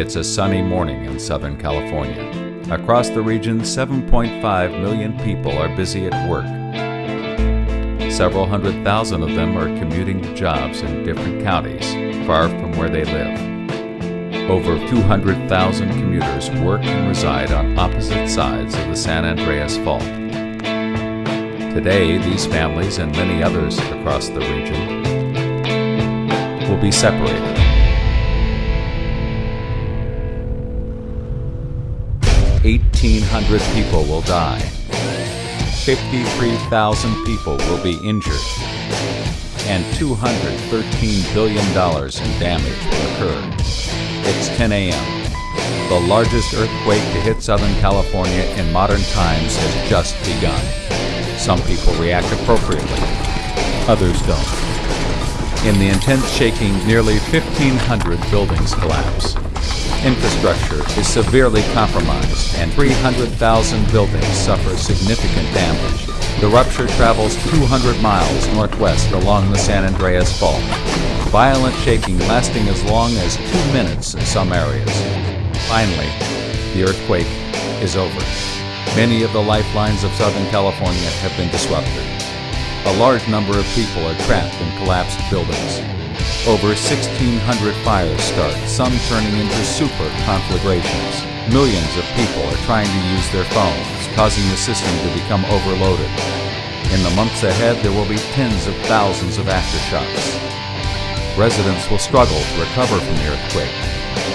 It's a sunny morning in Southern California. Across the region, 7.5 million people are busy at work. Several hundred thousand of them are commuting to jobs in different counties, far from where they live. Over 200,000 commuters work and reside on opposite sides of the San Andreas Fault. Today, these families and many others across the region will be separated. 1,800 people will die. 53,000 people will be injured. And $213 billion in damage will occur. It's 10 a.m. The largest earthquake to hit Southern California in modern times has just begun. Some people react appropriately, others don't. In the intense shaking, nearly 1,500 buildings collapse infrastructure is severely compromised and 300,000 buildings suffer significant damage. The rupture travels 200 miles northwest along the San Andreas Fault, violent shaking lasting as long as two minutes in some areas. Finally, the earthquake is over. Many of the lifelines of Southern California have been disrupted. A large number of people are trapped in collapsed buildings. Over 1,600 fires start, some turning into super conflagrations. Millions of people are trying to use their phones, causing the system to become overloaded. In the months ahead, there will be tens of thousands of aftershocks. Residents will struggle to recover from the earthquake.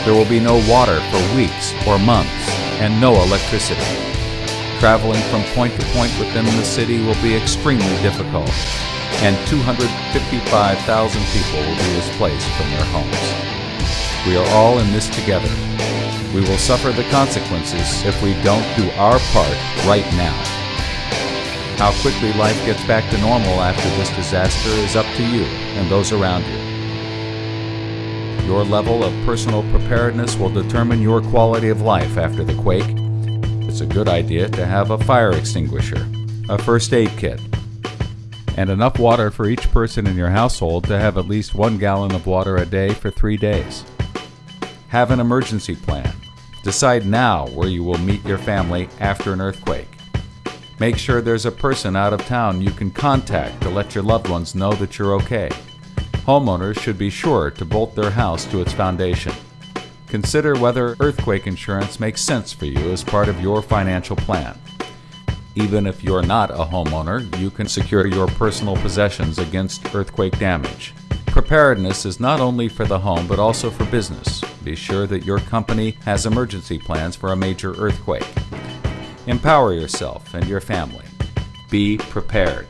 There will be no water for weeks or months, and no electricity. Traveling from point to point within the city will be extremely difficult, and 255,000 people will be displaced from their homes. We are all in this together. We will suffer the consequences if we don't do our part right now. How quickly life gets back to normal after this disaster is up to you and those around you. Your level of personal preparedness will determine your quality of life after the quake. It's a good idea to have a fire extinguisher, a first aid kit, and enough water for each person in your household to have at least one gallon of water a day for three days. Have an emergency plan. Decide now where you will meet your family after an earthquake. Make sure there's a person out of town you can contact to let your loved ones know that you're okay. Homeowners should be sure to bolt their house to its foundation. Consider whether earthquake insurance makes sense for you as part of your financial plan. Even if you're not a homeowner, you can secure your personal possessions against earthquake damage. Preparedness is not only for the home but also for business. Be sure that your company has emergency plans for a major earthquake. Empower yourself and your family. Be prepared.